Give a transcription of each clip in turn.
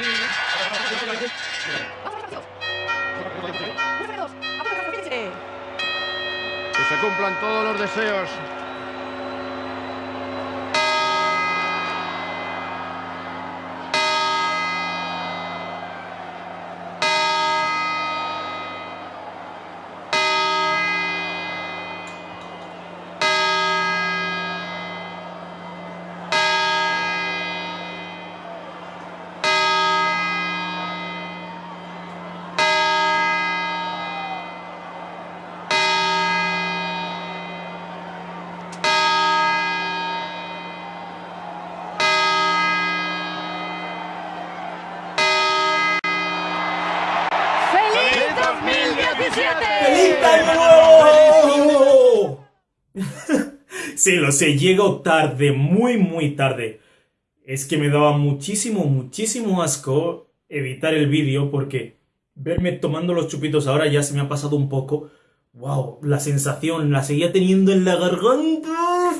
Que se cumplan todos los deseos. ¡Feliz sí, lo sé, llego tarde, muy, muy tarde. Es que me daba muchísimo, muchísimo asco editar el vídeo porque verme tomando los chupitos ahora ya se me ha pasado un poco. ¡Wow! La sensación la seguía teniendo en la garganta.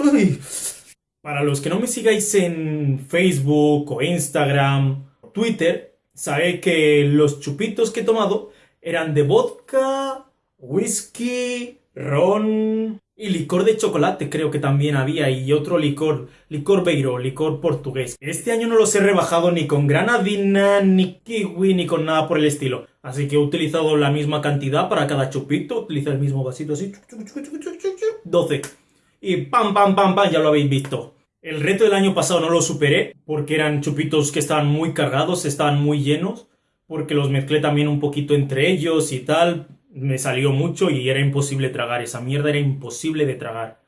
Para los que no me sigáis en Facebook o Instagram Twitter, sabéis que los chupitos que he tomado eran de vodka, whisky, ron y licor de chocolate creo que también había y otro licor, licor beiro, licor portugués. Este año no los he rebajado ni con granadina, ni kiwi, ni con nada por el estilo. Así que he utilizado la misma cantidad para cada chupito, utiliza el mismo vasito así, 12. Y pam, pam, pam, pam, ya lo habéis visto. El reto del año pasado no lo superé porque eran chupitos que estaban muy cargados, estaban muy llenos porque los mezclé también un poquito entre ellos y tal. Me salió mucho y era imposible tragar. Esa mierda era imposible de tragar.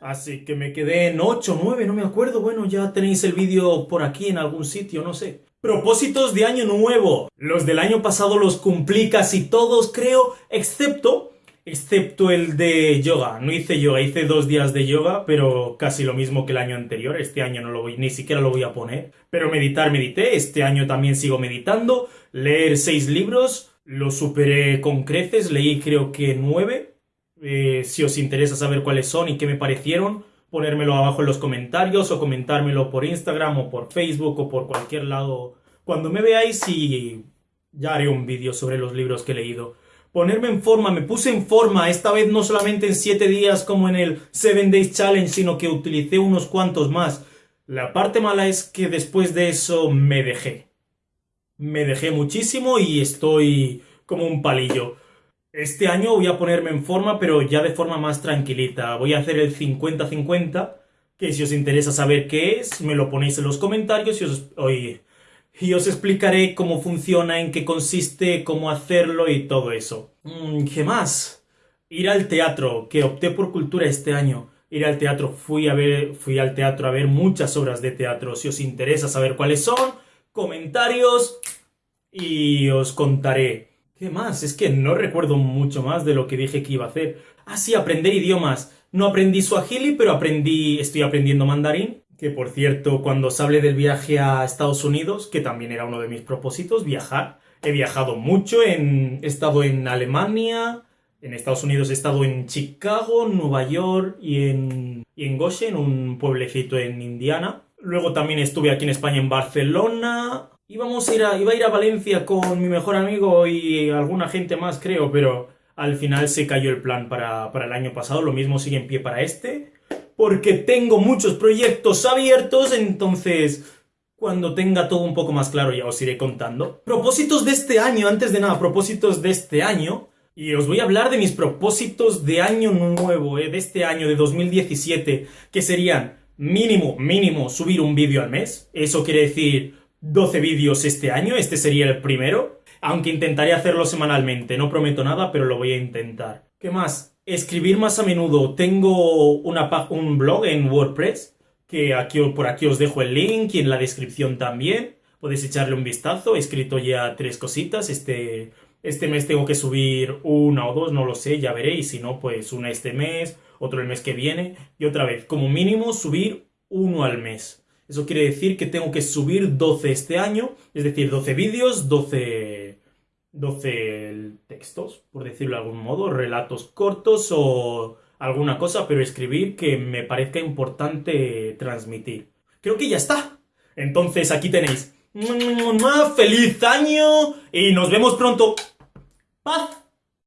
Así que me quedé en 8, 9, no me acuerdo. Bueno, ya tenéis el vídeo por aquí en algún sitio, no sé. Propósitos de año nuevo. Los del año pasado los cumplí casi todos, creo, excepto excepto el de yoga. No hice yoga, hice dos días de yoga, pero casi lo mismo que el año anterior. Este año no lo voy, ni siquiera lo voy a poner. Pero meditar, medité. Este año también sigo meditando. Leer seis libros, lo superé con creces. Leí creo que nueve. Eh, si os interesa saber cuáles son y qué me parecieron, ponérmelo abajo en los comentarios o comentármelo por Instagram o por Facebook o por cualquier lado. Cuando me veáis y ya haré un vídeo sobre los libros que he leído ponerme en forma, me puse en forma, esta vez no solamente en 7 días como en el 7 Days Challenge, sino que utilicé unos cuantos más. La parte mala es que después de eso me dejé. Me dejé muchísimo y estoy como un palillo. Este año voy a ponerme en forma, pero ya de forma más tranquilita. Voy a hacer el 50-50, que si os interesa saber qué es, me lo ponéis en los comentarios y os... Oye, y os explicaré cómo funciona, en qué consiste, cómo hacerlo y todo eso. Mm, ¿Qué más? Ir al teatro, que opté por cultura este año. Ir al teatro, fui a ver, fui al teatro a ver muchas obras de teatro. Si os interesa saber cuáles son, comentarios y os contaré. ¿Qué más? Es que no recuerdo mucho más de lo que dije que iba a hacer. Ah, sí, aprender idiomas. No aprendí suajili, pero aprendí, estoy aprendiendo mandarín que por cierto, cuando os hable del viaje a Estados Unidos, que también era uno de mis propósitos, viajar. He viajado mucho, en, he estado en Alemania, en Estados Unidos he estado en Chicago, Nueva York y en, y en Goshen, un pueblecito en Indiana. Luego también estuve aquí en España en Barcelona. Ir a, iba a ir a Valencia con mi mejor amigo y alguna gente más, creo, pero al final se cayó el plan para, para el año pasado. Lo mismo sigue en pie para este porque tengo muchos proyectos abiertos, entonces cuando tenga todo un poco más claro ya os iré contando. Propósitos de este año, antes de nada, propósitos de este año. Y os voy a hablar de mis propósitos de año nuevo, eh, de este año, de 2017, que serían mínimo, mínimo subir un vídeo al mes. Eso quiere decir 12 vídeos este año, este sería el primero. Aunque intentaré hacerlo semanalmente, no prometo nada, pero lo voy a intentar. ¿Qué más? escribir más a menudo. Tengo una, un blog en WordPress, que aquí, por aquí os dejo el link y en la descripción también. Podéis echarle un vistazo. He escrito ya tres cositas. Este, este mes tengo que subir una o dos, no lo sé, ya veréis. Si no, pues una este mes, otro el mes que viene. Y otra vez, como mínimo, subir uno al mes. Eso quiere decir que tengo que subir 12 este año, es decir, 12 vídeos, 12 12 textos, por decirlo de algún modo, relatos cortos o alguna cosa, pero escribir que me parezca importante transmitir. Creo que ya está. Entonces aquí tenéis ¡Feliz año! Y nos vemos pronto. Paz.